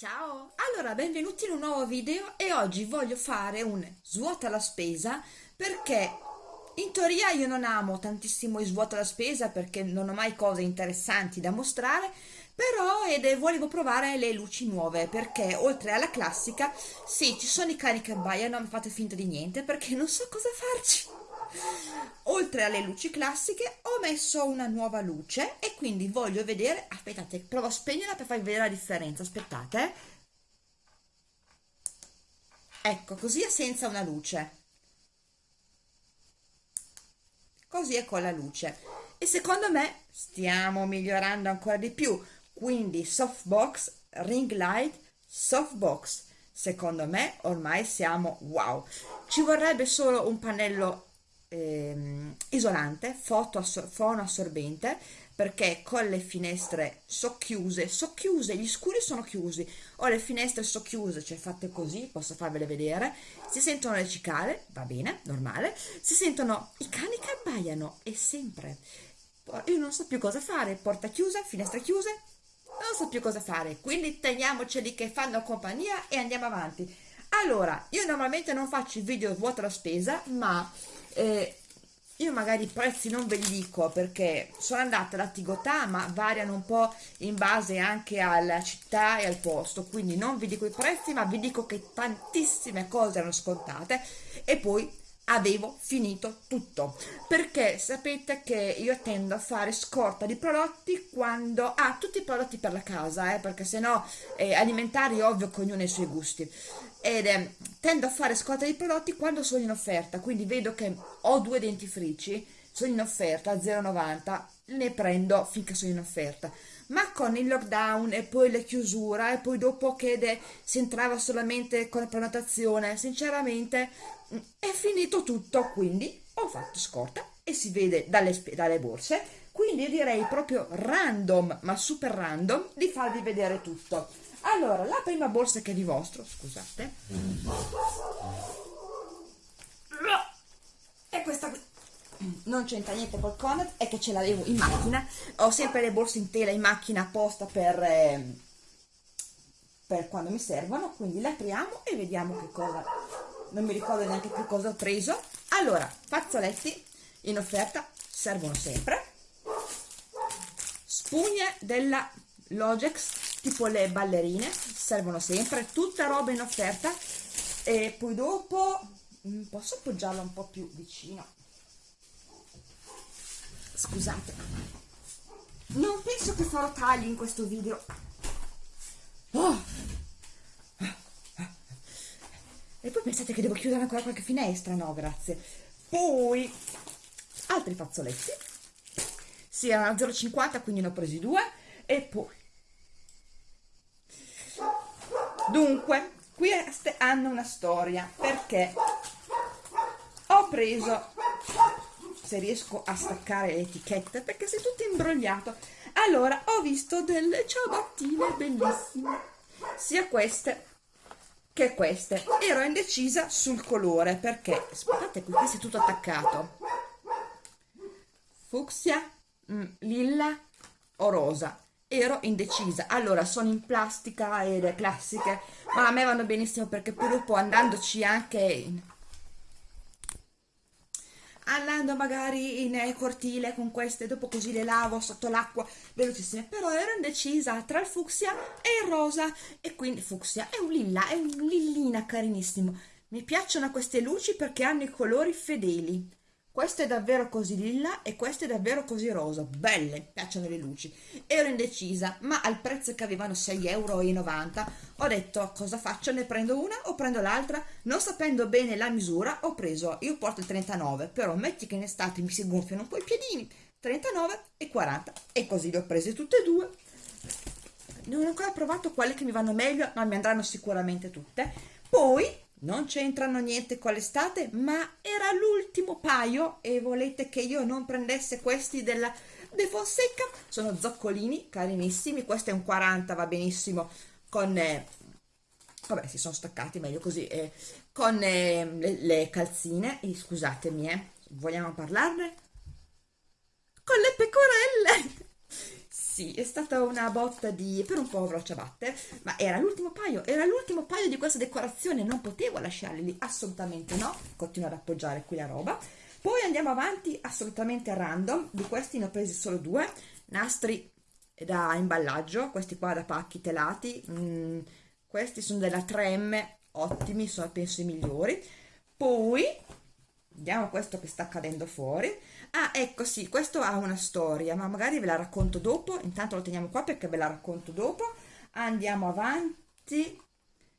Ciao! Allora, benvenuti in un nuovo video e oggi voglio fare un svuota la spesa perché in teoria io non amo tantissimo il svuota la spesa perché non ho mai cose interessanti da mostrare però ed volevo provare le luci nuove perché oltre alla classica sì ci sono i cani che abbaiano ma fate finta di niente perché non so cosa farci oltre alle luci classiche ho messo una nuova luce e quindi voglio vedere aspettate provo a spegnerla per farvi vedere la differenza aspettate. Ecco così è senza una luce. Così è con la luce. E secondo me stiamo migliorando ancora di più. Quindi softbox ring light softbox. Secondo me ormai siamo wow. Ci vorrebbe solo un pannello ehm, isolante, fono assorbente, perché con le finestre socchiuse, socchiuse, gli scuri sono chiusi, ho le finestre socchiuse, cioè fatte così, posso farvele vedere, si sentono le cicale, va bene, normale, si sentono i cani che abbaiano, e sempre. Io non so più cosa fare, porta chiusa, finestre chiuse, non so più cosa fare, quindi teniamoceli che fanno compagnia e andiamo avanti. Allora, io normalmente non faccio i video vuota la spesa, ma eh, io magari i prezzi non ve li dico perché sono andata da Tigotà ma variano un po' in base anche alla città e al posto. Quindi non vi dico i prezzi ma vi dico che tantissime cose erano scontate e poi avevo finito tutto. Perché sapete che io tendo a fare scorta di prodotti quando ah tutti i prodotti per la casa eh, perché se no eh, alimentari ovvio che ognuno ha i suoi gusti ed eh, tendo a fare scorta di prodotti quando sono in offerta quindi vedo che ho due dentifrici sono in offerta a 0,90 ne prendo finché sono in offerta. Ma con il lockdown e poi le chiusure e poi dopo che si entrava solamente con la prenotazione sinceramente è finito tutto quindi ho fatto scorta e si vede dalle, dalle borse. Quindi direi proprio random ma super random di farvi vedere tutto allora la prima borsa che è di vostro scusate. È questa qui. Non c'entra niente col Conad è che ce l'avevo in macchina. Ho sempre le borse in tela in macchina apposta per, eh, per quando mi servono quindi le apriamo e vediamo che cosa non mi ricordo neanche più cosa ho preso. Allora fazzoletti in offerta servono sempre. Spugne della Logex tipo le ballerine servono sempre tutta roba in offerta e poi dopo mm, posso appoggiarla un po' più vicino. Scusate. Non penso che farò tagli in questo video. Oh. e poi pensate che devo chiudere ancora qualche finestra? No grazie. Poi altri fazzoletti. Sì erano 0,50 quindi ne ho presi due. E poi dunque queste hanno una storia. Perché? Ho preso se riesco a staccare le etichette perché sei tutto imbrogliato. Allora ho visto delle ciabattine bellissime sia queste che queste. Ero indecisa sul colore perché aspettate qui questo è tutto attaccato. Fucsia mm, lilla o rosa ero indecisa. Allora sono in plastica ed classiche ma a me vanno benissimo perché dopo andandoci anche in andando magari in cortile con queste dopo così le lavo sotto l'acqua velocissime. Però ero indecisa tra il fucsia e il rosa e quindi fucsia è un lilla è un lillina carinissimo. Mi piacciono queste luci perché hanno i colori fedeli questo è davvero così lilla e questo è davvero così rosa. Belle, piacciono le luci. Ero indecisa ma al prezzo che avevano 6,90 euro ho detto cosa faccio? Ne prendo una o prendo l'altra? Non sapendo bene la misura ho preso io porto il 39 però metti che in estate mi si gonfiano un po' i piedini 39 e 40 e così le ho prese tutte e due. Non ho ancora provato quelle che mi vanno meglio ma mi andranno sicuramente tutte. Poi non c'entrano niente con l'estate ma era l'ultimo paio e volete che io non prendesse questi della De Fonseca? Sono zoccolini carinissimi questo è un 40 va benissimo. Con eh, vabbè si sono staccati meglio così eh, con eh, le, le, calzine e scusatemi eh vogliamo parlarne? Con le pecorelle sì, è stata una botta di per un povero ciabatte, ma era l'ultimo paio, era l'ultimo paio di questa decorazione, non potevo lasciarli lì, assolutamente no. Continuo ad appoggiare qui la roba. Poi andiamo avanti assolutamente a random, di questi ne ho presi solo due, nastri da imballaggio, questi qua da pacchi telati, mm, questi sono della 3M, ottimi, sono penso i migliori. Poi, vediamo questo che sta cadendo fuori, ah ecco sì questo ha una storia ma magari ve la racconto dopo. Intanto lo teniamo qua perché ve la racconto dopo. Andiamo avanti.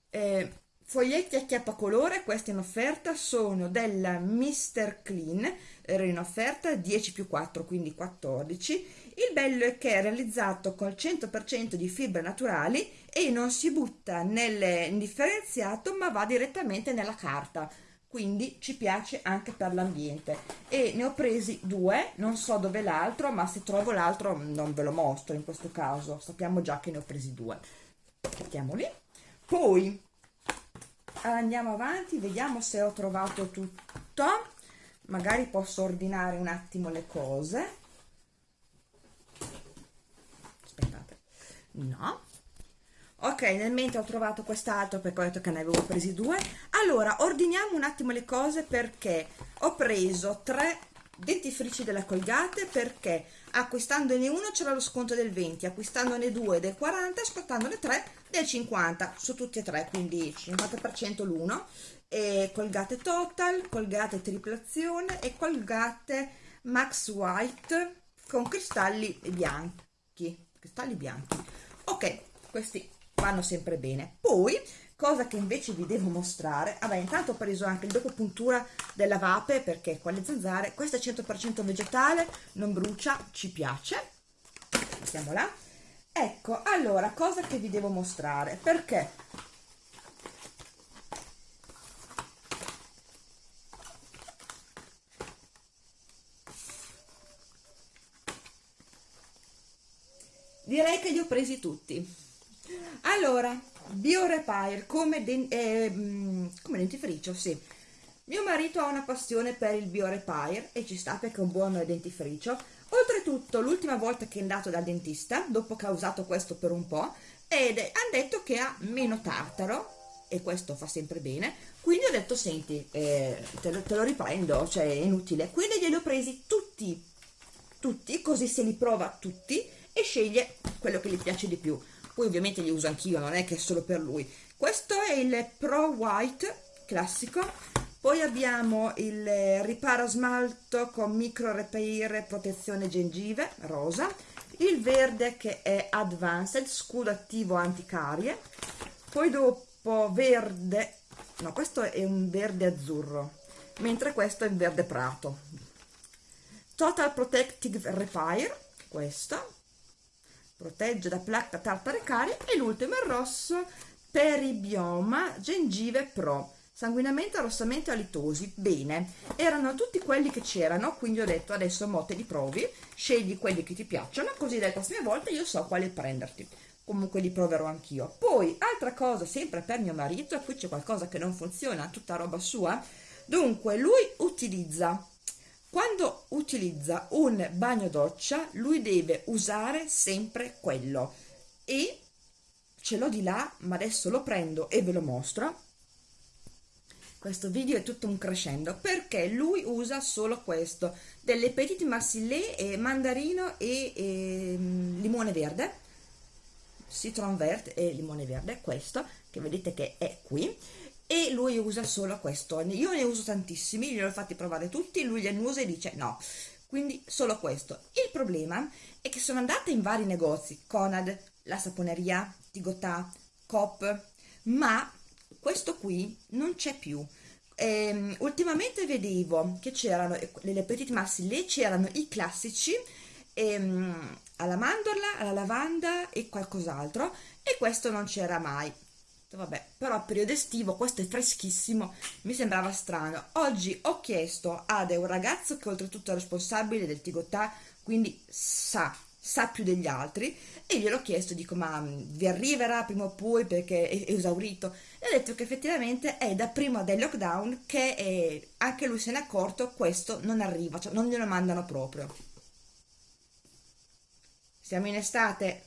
Eh, foglietti a chiappa colore questi in offerta sono della Mr. Clean ero in offerta 10 più 4 quindi 14 il bello è che è realizzato col 100% di fibre naturali e non si butta nel differenziato ma va direttamente nella carta quindi ci piace anche per l'ambiente. E ne ho presi due non so dove l'altro ma se trovo l'altro non ve lo mostro in questo caso. Sappiamo già che ne ho presi due. Mettiamoli. Poi andiamo avanti vediamo se ho trovato tutto. Magari posso ordinare un attimo le cose. Aspettate. No ok nel mentre ho trovato quest'altro perché ho detto che ne avevo presi due. Allora ordiniamo un attimo le cose perché ho preso tre dentifrici della Colgate perché acquistandone uno c'era lo sconto del 20 acquistandone due del 40 scottandone tre del 50 su tutti e tre quindi 50% l'uno. E Colgate Total Colgate Triplazione e Colgate Max White con cristalli bianchi cristalli bianchi. Ok questi vanno sempre bene. Poi cosa che invece vi devo mostrare vabbè intanto ho preso anche il dopo puntura della vape perché con le zanzare questa è 100% vegetale non brucia ci piace. Mettiamo là. Ecco allora cosa che vi devo mostrare? Perché? Direi che li ho presi tutti allora BioRepair come, eh, mm, come dentifricio sì. Mio marito ha una passione per il BioRepair e ci sta perché è un buon dentifricio. Oltretutto l'ultima volta che è andato dal dentista dopo che ha usato questo per un po' ed hanno detto che ha meno tartaro e questo fa sempre bene. Quindi ho detto senti eh, te, lo, te, lo, riprendo cioè è inutile. Quindi glieli ho presi tutti tutti così se li prova tutti e sceglie quello che gli piace di più poi ovviamente li uso anch'io non è che è solo per lui. Questo è il Pro White classico. Poi abbiamo il riparo smalto con micro repair protezione gengive rosa. Il verde che è advanced scudo attivo anticarie. Poi dopo verde no questo è un verde azzurro mentre questo è il verde prato. Total protective repair questo protegge da placca tartare carie e l'ultimo il rosso peribioma gengive pro. Sanguinamento arrossamento alitosi bene. Erano tutti quelli che c'erano quindi ho detto adesso mo te li provi scegli quelli che ti piacciono così le prossime volte io so quali prenderti. Comunque li proverò anch'io. Poi altra cosa sempre per mio marito e qui c'è qualcosa che non funziona tutta roba sua. Dunque lui utilizza quando utilizza un bagno doccia lui deve usare sempre quello. E ce l'ho di là ma adesso lo prendo e ve lo mostro. Questo video è tutto un crescendo perché lui usa solo questo delle petite marsillet e mandarino e, e limone verde. Citron verde e limone verde questo che vedete che è qui e lui usa solo questo. Io ne uso tantissimi gliel'ho fatti provare tutti lui li usa e dice no. Quindi solo questo. Il problema è che sono andata in vari negozi Conad, la saponeria, Tigotà, Coop ma questo qui non c'è più. Ehm, ultimamente vedevo che c'erano nelle massi lì c'erano i classici ehm, alla mandorla, alla lavanda e qualcos'altro e questo non c'era mai vabbè però periodo estivo questo è freschissimo mi sembrava strano. Oggi ho chiesto ad un ragazzo che oltretutto è responsabile del Tigotà quindi sa sa più degli altri e gliel'ho chiesto dico ma mm, vi arriverà prima o poi perché è, è esaurito? E ha detto che effettivamente è da prima del lockdown che è, anche lui se n'è accorto questo non arriva cioè non glielo mandano proprio. Siamo in estate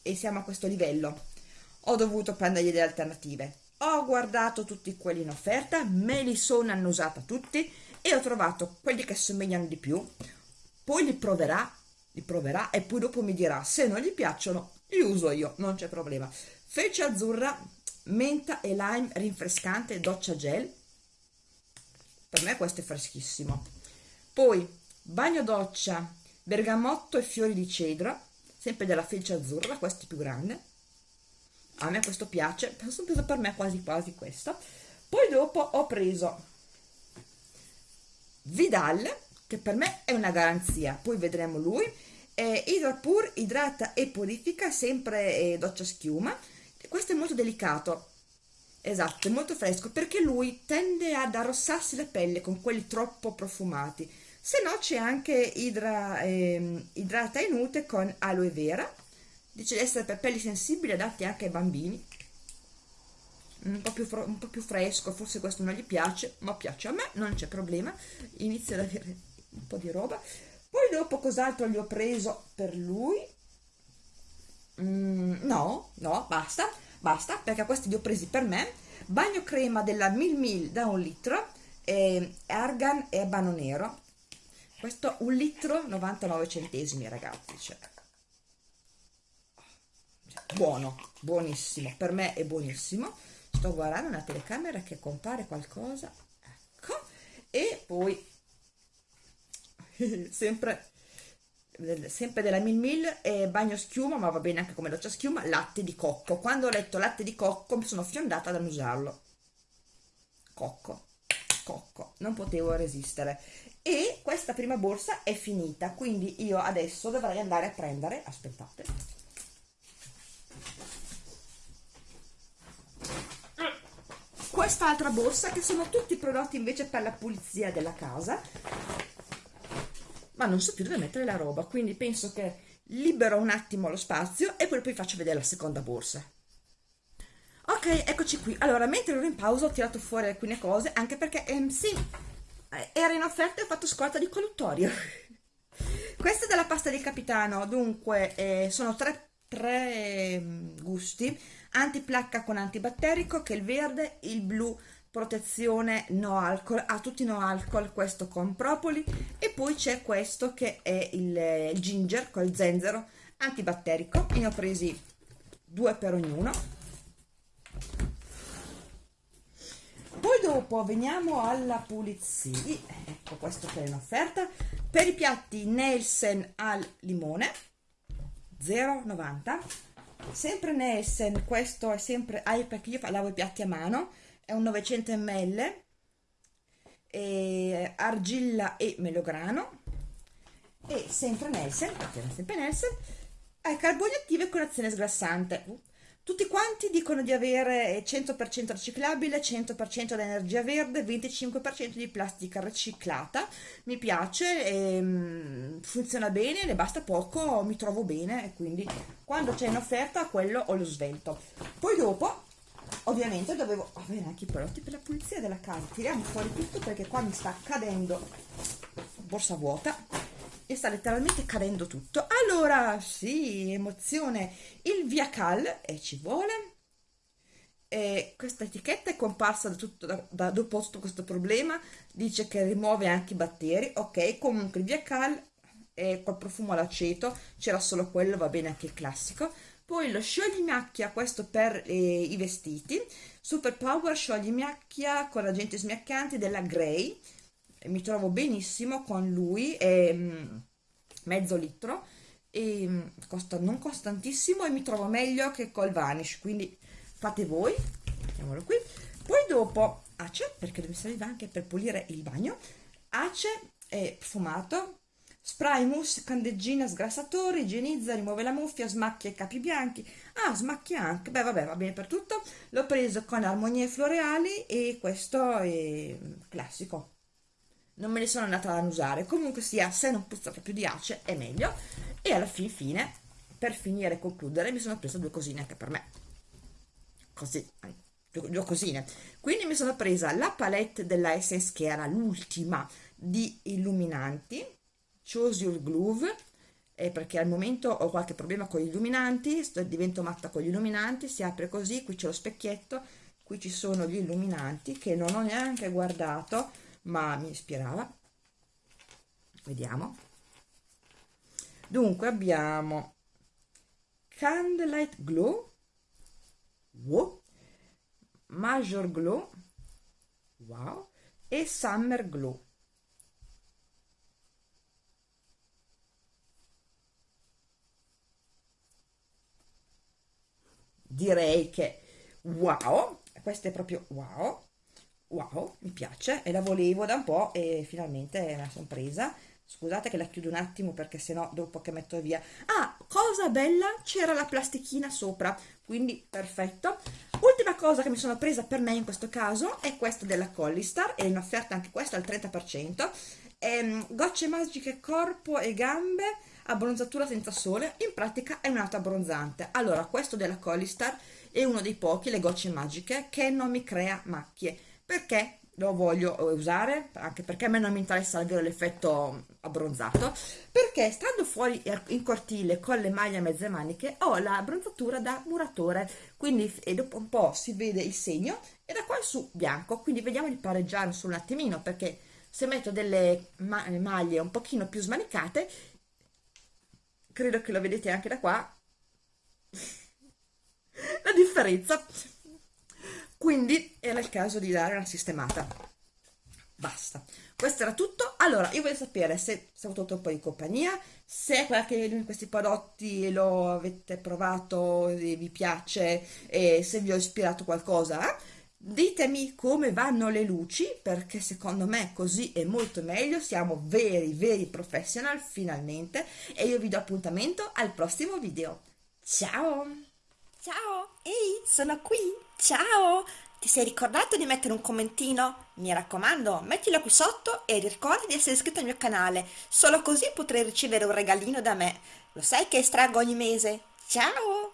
e siamo a questo livello ho dovuto prendergli delle alternative. Ho guardato tutti quelli in offerta me li sono annusata tutti e ho trovato quelli che somigliano di più. Poi li proverà li proverà e poi dopo mi dirà se non gli piacciono li uso io non c'è problema. Felce azzurra menta e lime rinfrescante doccia gel. Per me questo è freschissimo. Poi bagno doccia bergamotto e fiori di cedro sempre della felce azzurra questo è più grande a me questo piace sono preso per me quasi quasi questo. Poi dopo ho preso Vidal che per me è una garanzia poi vedremo lui eh, Hydrapur idrata e purifica sempre eh, doccia schiuma. Questo è molto delicato esatto, è molto fresco perché lui tende ad arrossarsi la pelle con quelli troppo profumati. Se no c'è anche idra, eh, idrata e nute con aloe vera dice di essere per pelli sensibili adatti anche ai bambini. Un po, più, un po' più fresco forse questo non gli piace ma piace a me non c'è problema. Inizia ad avere un po' di roba. Poi dopo cos'altro gli ho preso per lui? Mm, no no basta basta perché questi li ho presi per me. Bagno crema della Mil Mil da un litro eh, argan e abano nero questo un litro 99 centesimi ragazzi cioè. Buono buonissimo per me è buonissimo. Sto guardando una telecamera che compare qualcosa ecco e poi sempre sempre della Mil Mil e bagno schiuma ma va bene anche come doccia schiuma latte di cocco. Quando ho letto latte di cocco mi sono fiondata ad annusarlo. Cocco cocco non potevo resistere. E questa prima borsa è finita quindi io adesso dovrei andare a prendere aspettate quest'altra borsa che sono tutti prodotti invece per la pulizia della casa. Ma non so più dove mettere la roba quindi penso che libero un attimo lo spazio e poi, poi faccio vedere la seconda borsa. Ok eccoci qui. Allora mentre ero in pausa ho tirato fuori alcune cose anche perché ehm, sì eh, era in offerta e ho fatto scorta di colluttorio questa è della pasta del capitano dunque eh, sono tre, tre eh, gusti antiplacca con antibatterico che è il verde il blu protezione no alcol a tutti no alcol questo con propoli. E poi c'è questo che è il, ginger col zenzero antibatterico. Ne ho presi due per ognuno. Poi dopo veniamo alla pulizia. Ecco questo che è in offerta. Per i piatti Nelson al limone 0,90 sempre Nelson questo è sempre ah, perché io lavo i piatti a mano è un 900 ml e argilla e melograno e sempre Nelson, sempre Nelson, ha carboni attivi con azione sgrassante. Tutti quanti dicono di avere 100% riciclabile, 100% di energia verde, 25% di plastica riciclata. Mi piace, ehm, funziona bene, ne basta poco, mi trovo bene e quindi quando c'è in offerta quello ho lo svelto. Poi dopo ovviamente dovevo avere anche i prodotti per la pulizia della casa tiriamo fuori tutto perché qua mi sta cadendo borsa vuota e sta letteralmente cadendo tutto. Allora sì emozione. Il viacal e ci vuole? E questa etichetta è comparsa da tutto da, da dopo tutto questo problema. Dice che rimuove anche i batteri. Ok comunque il viacal è col profumo all'aceto. C'era solo quello va bene anche il classico. Poi lo scioglimacchia questo per eh, i vestiti. Super power scioglimacchia con agenti smiaccanti della Grey mi trovo benissimo con lui è mm, mezzo litro e mm, costa non costantissimo e mi trovo meglio che col vanish quindi fate voi mettiamolo qui poi dopo ace perché mi serviva anche per pulire il bagno ace è profumato Spray mousse, candeggina, sgrassatore, igienizza, rimuove la muffia, smacchia i capi bianchi. Ah, smacchia anche. Beh, vabbè, va bene per tutto. L'ho preso con armonie floreali e questo è classico. Non me ne sono andata ad usare. Comunque sia, se non puzza proprio di ace, è meglio. E alla fin fine, per finire e concludere, mi sono presa due cosine anche per me. Così, due cosine. Quindi mi sono presa la palette della Essence, che era l'ultima di illuminanti Choose Your Groove è perché al momento ho qualche problema con gli illuminanti, sto, divento matta con gli illuminanti, si apre così, qui c'è lo specchietto, qui ci sono gli illuminanti che non ho neanche guardato, ma mi ispirava. Vediamo. Dunque abbiamo Candlelight Glow, wow, Major Glow, wow, e Summer Glow. direi che wow, questa è proprio wow, wow, mi piace e la volevo da un po' e finalmente me la sono presa. Scusate che la chiudo un attimo perché sennò dopo che metto via. Ah, cosa bella, c'era la plastichina sopra, quindi perfetto. Ultima cosa che mi sono presa per me in questo caso è questa della Collistar, è in offerta anche questa al 30%. Ehm, gocce magiche corpo e gambe abbronzatura senza sole, in pratica è un auto abbronzante. Allora, questo della Collistar è uno dei pochi, le gocce magiche, che non mi crea macchie. Perché lo voglio usare? Anche perché a me non mi interessa avere l'effetto abbronzato. Perché stando fuori in cortile con le maglie a mezze maniche ho la abbronzatura da muratore. Quindi e dopo un po' si vede il segno e da qua in su bianco. Quindi vediamo di pareggiare su un attimino perché se metto delle maglie un pochino più smanicate credo che lo vedete anche da qua la differenza quindi era il caso di dare una sistemata basta questo era tutto allora io voglio sapere se ho avuto un po' di compagnia se qualche di questi prodotti lo avete provato vi piace e se vi ho ispirato qualcosa eh? Ditemi come vanno le luci perché secondo me così è molto meglio, siamo veri veri professional finalmente e io vi do appuntamento al prossimo video. Ciao! Ciao! Ehi, sono qui! Ciao! Ti sei ricordato di mettere un commentino? Mi raccomando, mettilo qui sotto e ricorda di essere iscritto al mio canale, solo così potrai ricevere un regalino da me. Lo sai che estraggo ogni mese? Ciao!